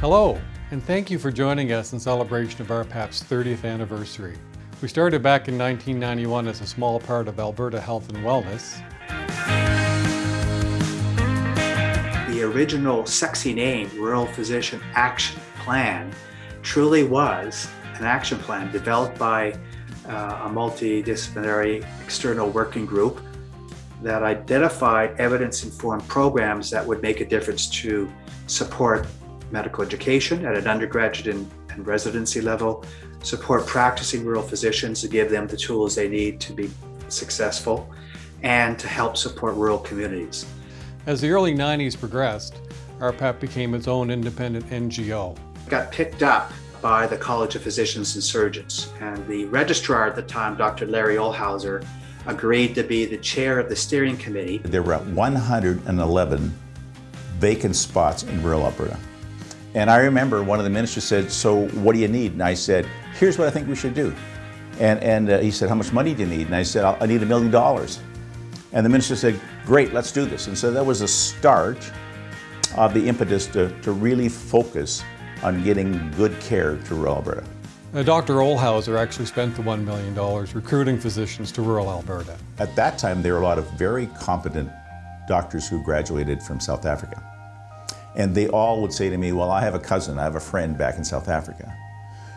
Hello, and thank you for joining us in celebration of RPAP's 30th anniversary. We started back in 1991 as a small part of Alberta Health and Wellness. The original sexy name, Rural Physician Action Plan, truly was an action plan developed by uh, a multidisciplinary external working group that identified evidence-informed programs that would make a difference to support medical education at an undergraduate and, and residency level, support practicing rural physicians to give them the tools they need to be successful, and to help support rural communities. As the early 90s progressed, RPAP became its own independent NGO. Got picked up by the College of Physicians and Surgeons, and the registrar at the time, Dr. Larry Ohlhauser, agreed to be the chair of the steering committee. There were 111 vacant spots in rural Alberta. And I remember one of the ministers said, so what do you need? And I said, here's what I think we should do. And, and uh, he said, how much money do you need? And I said, I need a million dollars. And the minister said, great, let's do this. And so that was a start of the impetus to, to really focus on getting good care to rural Alberta. Uh, Dr. Ohlhauser actually spent the $1 million recruiting physicians to rural Alberta. At that time, there were a lot of very competent doctors who graduated from South Africa. And they all would say to me, well, I have a cousin, I have a friend back in South Africa.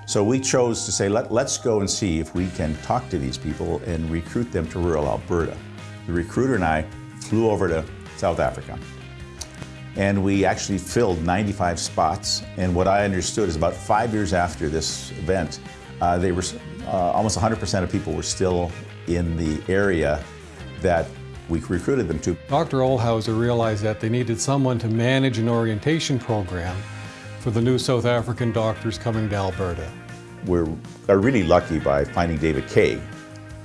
So we chose to say, Let, let's go and see if we can talk to these people and recruit them to rural Alberta. The recruiter and I flew over to South Africa. And we actually filled 95 spots. And what I understood is about five years after this event, uh, they were uh, almost 100% of people were still in the area that we recruited them to. Dr. Ohlhauser realized that they needed someone to manage an orientation program for the new South African doctors coming to Alberta. We're really lucky by finding David Kay.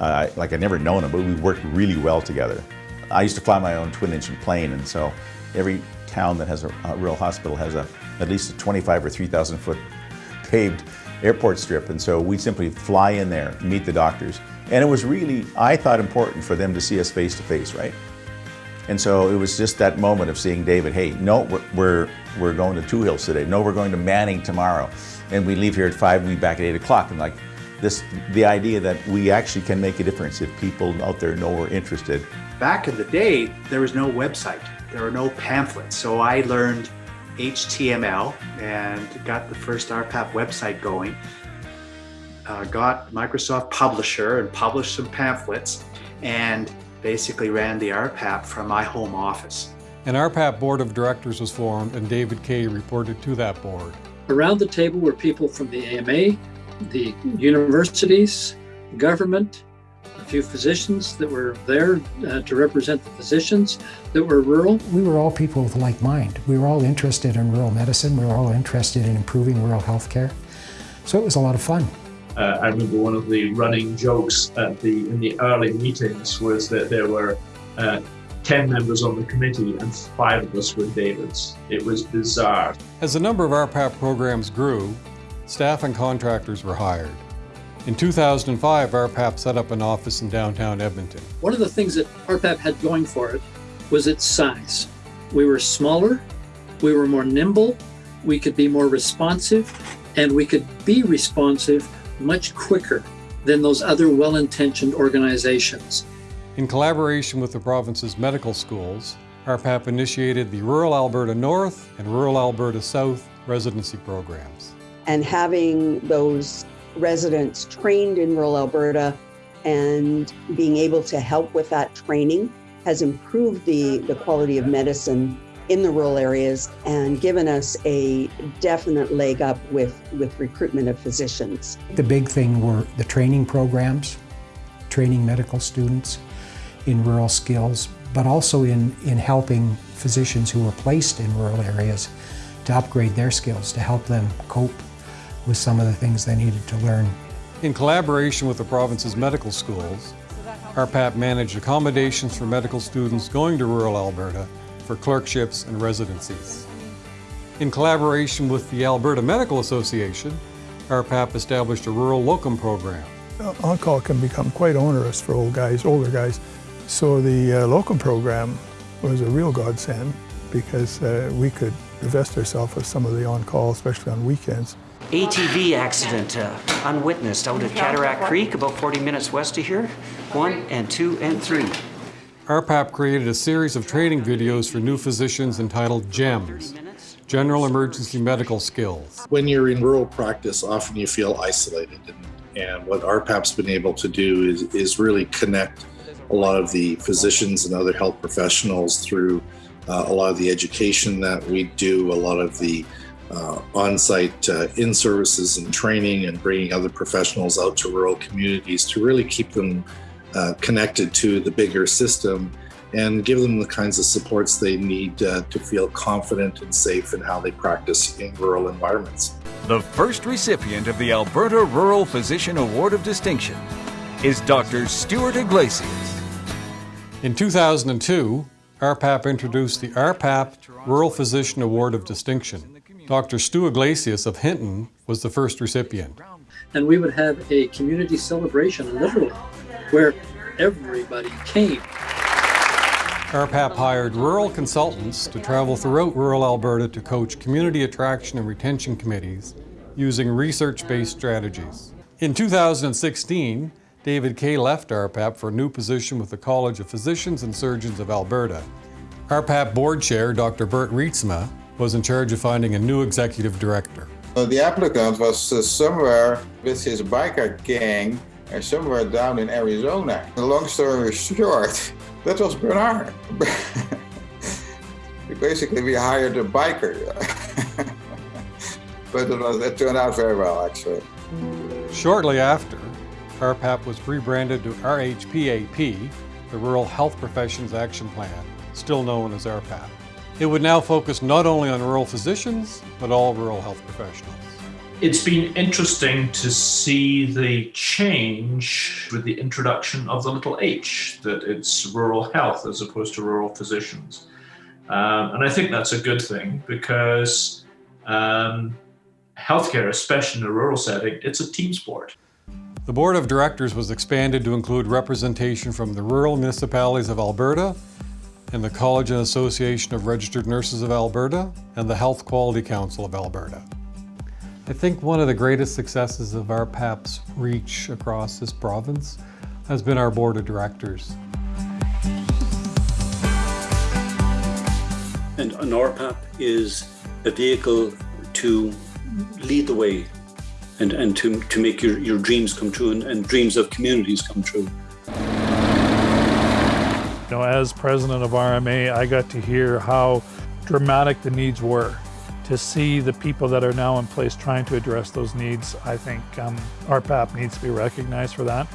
Uh, like I'd never known him, but we worked really well together. I used to fly my own twin-engine plane, and so every town that has a, a rural hospital has a at least a 25 or 3,000 foot paved airport strip, and so we simply fly in there, meet the doctors, and it was really, I thought, important for them to see us face to face, right? And so it was just that moment of seeing David, hey, no, we're, we're, going to Two Hills today. No, we're going to Manning tomorrow. And we leave here at five, we back at eight o'clock. And like this, the idea that we actually can make a difference if people out there know we're interested. Back in the day, there was no website. There were no pamphlets. So I learned HTML and got the first RPAP website going uh, got Microsoft Publisher and published some pamphlets and basically ran the RPAP from my home office. An RPAP board of directors was formed and David Kay reported to that board. Around the table were people from the AMA, the universities, government, a few physicians that were there uh, to represent the physicians that were rural. We were all people with like mind. We were all interested in rural medicine. We were all interested in improving rural health care. So it was a lot of fun. Uh, I remember one of the running jokes at the in the early meetings was that there were uh, 10 members on the committee and five of us were Davids. It was bizarre. As the number of RPAP programs grew, staff and contractors were hired. In 2005, RPAP set up an office in downtown Edmonton. One of the things that RPAP had going for it was its size. We were smaller, we were more nimble, we could be more responsive, and we could be responsive much quicker than those other well-intentioned organizations. In collaboration with the province's medical schools, RPAP initiated the Rural Alberta North and Rural Alberta South residency programs. And having those residents trained in rural Alberta and being able to help with that training has improved the, the quality of medicine in the rural areas and given us a definite leg up with, with recruitment of physicians. The big thing were the training programs, training medical students in rural skills, but also in, in helping physicians who were placed in rural areas to upgrade their skills, to help them cope with some of the things they needed to learn. In collaboration with the province's medical schools, RPAP managed accommodations for medical students going to rural Alberta for clerkships and residencies. In collaboration with the Alberta Medical Association, RPAP established a rural locum program. On-call can become quite onerous for old guys, older guys. So the uh, locum program was a real godsend because uh, we could divest ourselves of some of the on-call, especially on weekends. ATV accident uh, unwitnessed out at Cataract Creek, about 40 minutes west of here. One and two and three. RPAP created a series of training videos for new physicians entitled GEMS, General Emergency Medical Skills. When you're in rural practice, often you feel isolated. And, and what RPAP's been able to do is, is really connect a lot of the physicians and other health professionals through uh, a lot of the education that we do, a lot of the uh, on-site uh, in-services and training and bringing other professionals out to rural communities to really keep them uh, connected to the bigger system and give them the kinds of supports they need uh, to feel confident and safe in how they practice in rural environments. The first recipient of the Alberta Rural Physician Award of Distinction is Dr. Stuart Iglesias. In 2002, RPAP introduced the RPAP Rural Physician Award of Distinction. Dr. Stu Iglesias of Hinton was the first recipient. And we would have a community celebration, literally, where everybody came. RPAP hired rural consultants to travel throughout rural Alberta to coach community attraction and retention committees using research-based strategies. In 2016, David Kay left RPAP for a new position with the College of Physicians and Surgeons of Alberta. RPAP board chair, Dr. Bert Rietzma, was in charge of finding a new executive director. The applicant was uh, somewhere with his biker gang uh, somewhere down in Arizona. The long story short, that was Bernard. Basically, we hired a biker. but it, was, it turned out very well, actually. Shortly after, RPAP was rebranded to RHPAP, the Rural Health Professions Action Plan, still known as RPAP. It would now focus not only on rural physicians, but all rural health professionals. It's been interesting to see the change with the introduction of the little h, that it's rural health as opposed to rural physicians. Um, and I think that's a good thing because um, healthcare, especially in a rural setting, it's a team sport. The board of directors was expanded to include representation from the rural municipalities of Alberta and the College and Association of Registered Nurses of Alberta and the Health Quality Council of Alberta. I think one of the greatest successes of RPAP's reach across this province has been our board of directors. And an RPAP is a vehicle to lead the way and, and to, to make your, your dreams come true and, and dreams of communities come true. You know, as president of RMA, I got to hear how dramatic the needs were. To see the people that are now in place trying to address those needs, I think um, RPAP needs to be recognized for that.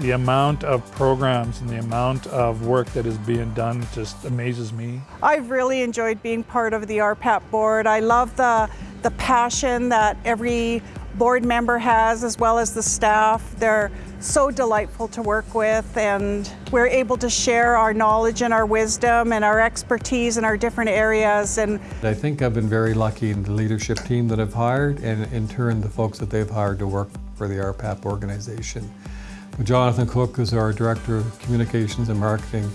The amount of programs and the amount of work that is being done just amazes me. I've really enjoyed being part of the RPAP board. I love the, the passion that every board member has as well as the staff. They're so delightful to work with and we're able to share our knowledge and our wisdom and our expertise in our different areas. And I think I've been very lucky in the leadership team that I've hired and in turn the folks that they've hired to work for the RPAP organization. Jonathan Cook is our Director of Communications and Marketing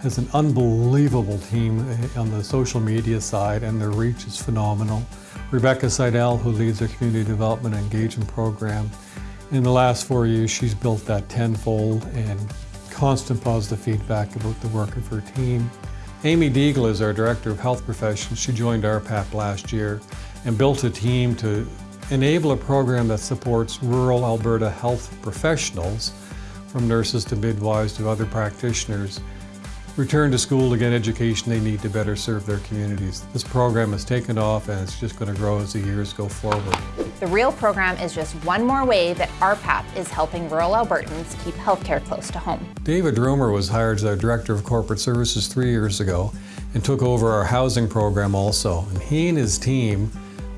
has an unbelievable team eh, on the social media side and their reach is phenomenal. Rebecca Seidel, who leads our Community Development Engagement Program, in the last four years, she's built that tenfold and constant positive feedback about the work of her team. Amy Deagle is our Director of Health Professions. She joined RPAP last year and built a team to enable a program that supports rural Alberta health professionals, from nurses to midwives to other practitioners, return to school to get education they need to better serve their communities. This program has taken off and it's just going to grow as the years go forward. The REAL program is just one more way that RPAP is helping rural Albertans keep healthcare close to home. David Roomer was hired as our Director of Corporate Services three years ago and took over our housing program also. And he and his team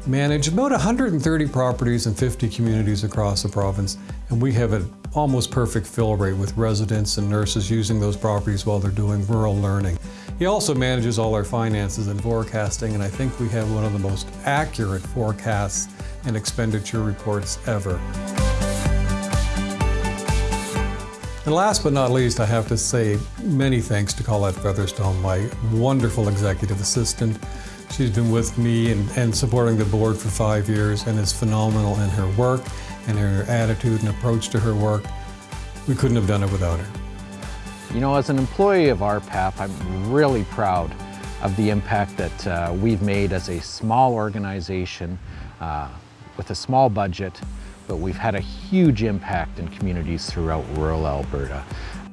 manage about 130 properties in 50 communities across the province, and we have an almost perfect fill rate with residents and nurses using those properties while they're doing rural learning. He also manages all our finances and forecasting, and I think we have one of the most accurate forecasts and expenditure reports ever. And last but not least, I have to say many thanks to Colette Featherstone, my wonderful executive assistant, She's been with me and, and supporting the board for five years and is phenomenal in her work and her attitude and approach to her work. We couldn't have done it without her. You know, as an employee of RPAP, I'm really proud of the impact that uh, we've made as a small organization uh, with a small budget, but we've had a huge impact in communities throughout rural Alberta.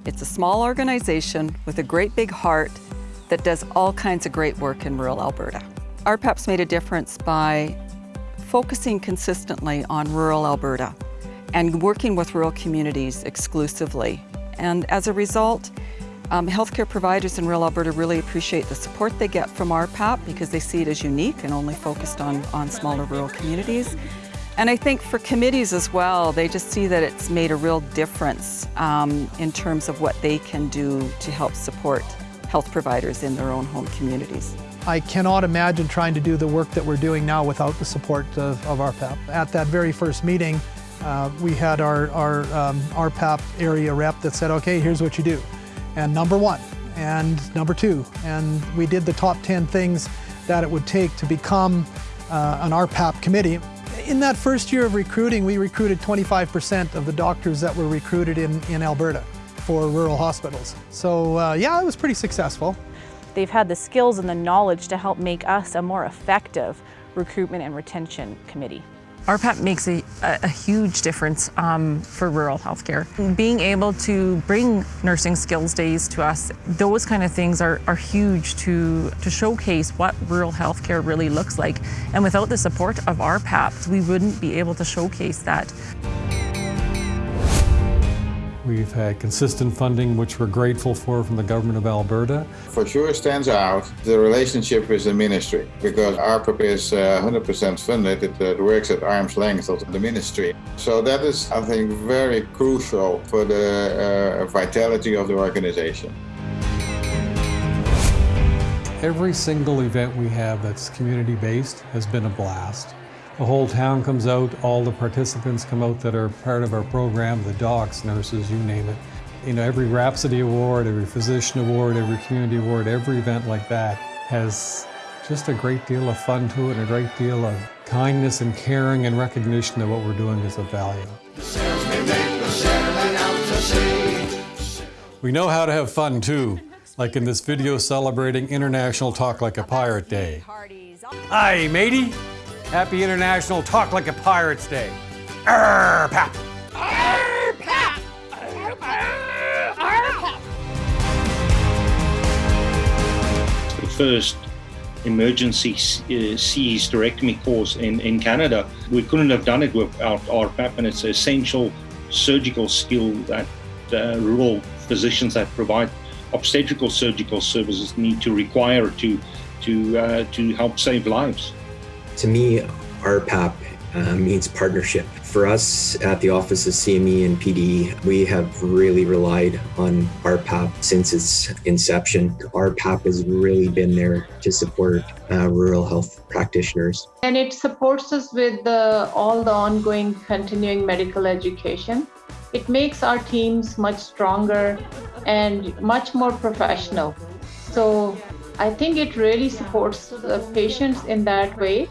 It's a small organization with a great big heart that does all kinds of great work in rural Alberta. RPAP's made a difference by focusing consistently on rural Alberta and working with rural communities exclusively. And as a result, um, healthcare providers in rural Alberta really appreciate the support they get from RPAP because they see it as unique and only focused on, on smaller rural communities. And I think for committees as well, they just see that it's made a real difference um, in terms of what they can do to help support health providers in their own home communities. I cannot imagine trying to do the work that we're doing now without the support of, of RPAP. At that very first meeting, uh, we had our, our um, RPAP area rep that said, okay, here's what you do. And number one, and number two, and we did the top 10 things that it would take to become uh, an RPAP committee. In that first year of recruiting, we recruited 25% of the doctors that were recruited in, in Alberta for rural hospitals. So uh, yeah, it was pretty successful. They've had the skills and the knowledge to help make us a more effective recruitment and retention committee. RPAP makes a, a huge difference um, for rural healthcare. Being able to bring nursing skills days to us, those kind of things are, are huge to, to showcase what rural healthcare really looks like. And without the support of RPAP, we wouldn't be able to showcase that. We've had consistent funding, which we're grateful for from the government of Alberta. For sure stands out the relationship with the ministry, because RPAP is 100% uh, funded. It, uh, works at arm's length of the ministry. So that is, I think, very crucial for the uh, vitality of the organization. Every single event we have that's community-based has been a blast. The whole town comes out, all the participants come out that are part of our program, the docs, nurses, you name it. You know, every Rhapsody Award, every Physician Award, every Community Award, every event like that has just a great deal of fun to it and a great deal of kindness and caring and recognition that what we're doing is of value. We know how to have fun too, like in this video celebrating International Talk Like a Pirate Day. Hi, matey! Happy International Talk Like a Pirates Day. Arr, pap. The first emergency uh, hysterectomy course in, in Canada. We couldn't have done it without RPAP, and it's an essential surgical skill that uh, rural physicians that provide obstetrical surgical services need to require to to uh, to help save lives. To me, RPAP uh, means partnership. For us at the Office of CME and PD, we have really relied on RPAP since its inception. RPAP has really been there to support uh, rural health practitioners. And it supports us with the, all the ongoing continuing medical education. It makes our teams much stronger and much more professional. So I think it really supports the patients in that way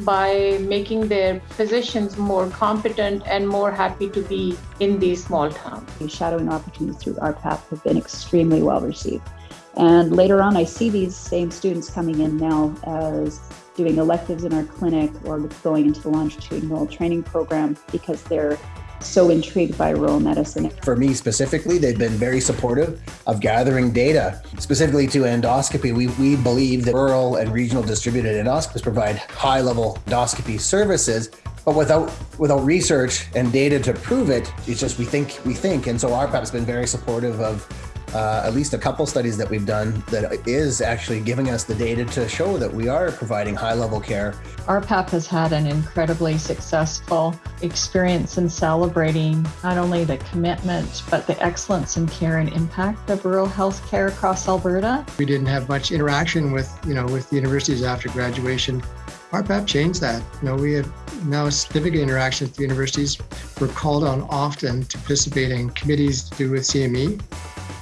by making their physicians more competent and more happy to be in these small towns. The shadowing opportunities through RPAP have been extremely well received. And later on, I see these same students coming in now as doing electives in our clinic or going into the longitudinal training program because they're so intrigued by rural medicine. For me specifically, they've been very supportive of gathering data. Specifically to endoscopy, we, we believe that rural and regional distributed endoscopists provide high level endoscopy services but without without research and data to prove it, it's just we think we think. And so RPAP's been very supportive of uh, at least a couple studies that we've done that is actually giving us the data to show that we are providing high level care. RPAP has had an incredibly successful experience in celebrating not only the commitment, but the excellence in care and impact of rural health care across Alberta. We didn't have much interaction with, you know, with the universities after graduation. RPAP changed that. You know, we have now significant interaction with the universities. We're called on often to participate in committees to do with CME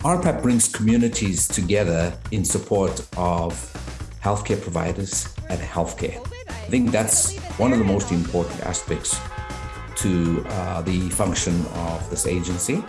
RPAP brings communities together in support of healthcare providers and healthcare. I think that's one of the most important aspects to uh, the function of this agency.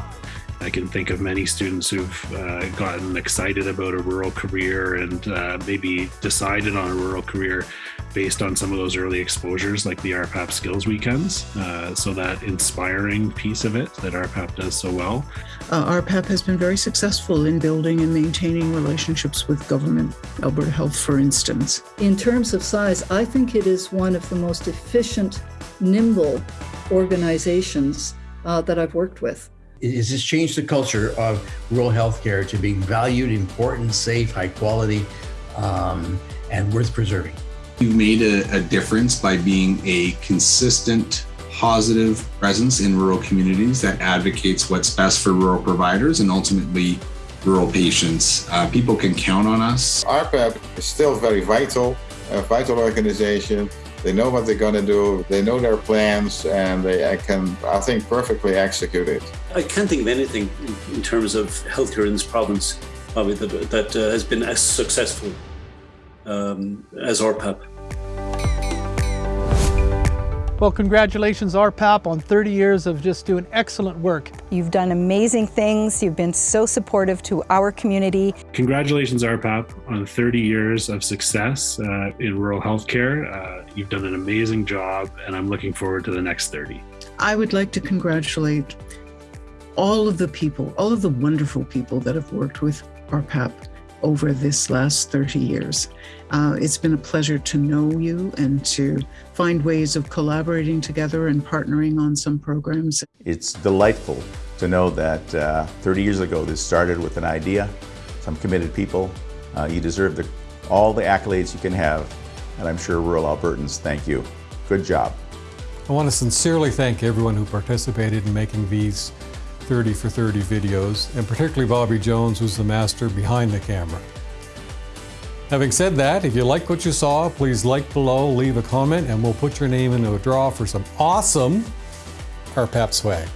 I can think of many students who've uh, gotten excited about a rural career and uh, maybe decided on a rural career based on some of those early exposures like the RPAP Skills Weekends. Uh, so that inspiring piece of it that RPAP does so well. Uh, RPAP has been very successful in building and maintaining relationships with government, Alberta Health for instance. In terms of size, I think it is one of the most efficient, nimble organizations uh, that I've worked with. Is this changed the culture of rural healthcare to being valued, important, safe, high quality, um, and worth preserving? You've made a, a difference by being a consistent, positive presence in rural communities that advocates what's best for rural providers and ultimately rural patients. Uh, people can count on us. RPAP is still very vital, a vital organization. They know what they're going to do. They know their plans, and they can, I think, perfectly execute it. I can't think of anything in, in terms of healthcare in this province uh, that, that uh, has been as successful um, as RPAP. Well, congratulations, RPAP, on 30 years of just doing excellent work. You've done amazing things. You've been so supportive to our community. Congratulations, RPAP, on 30 years of success uh, in rural healthcare. Uh, you've done an amazing job, and I'm looking forward to the next 30. I would like to congratulate all of the people, all of the wonderful people that have worked with RPAP over this last 30 years. Uh, it's been a pleasure to know you and to find ways of collaborating together and partnering on some programs. It's delightful to know that uh, 30 years ago this started with an idea, some committed people. Uh, you deserve the, all the accolades you can have, and I'm sure rural Albertans thank you. Good job. I want to sincerely thank everyone who participated in making these 30 for 30 videos, and particularly Bobby Jones, who's the master behind the camera. Having said that, if you like what you saw, please like below, leave a comment, and we'll put your name into a draw for some awesome RPAP swag.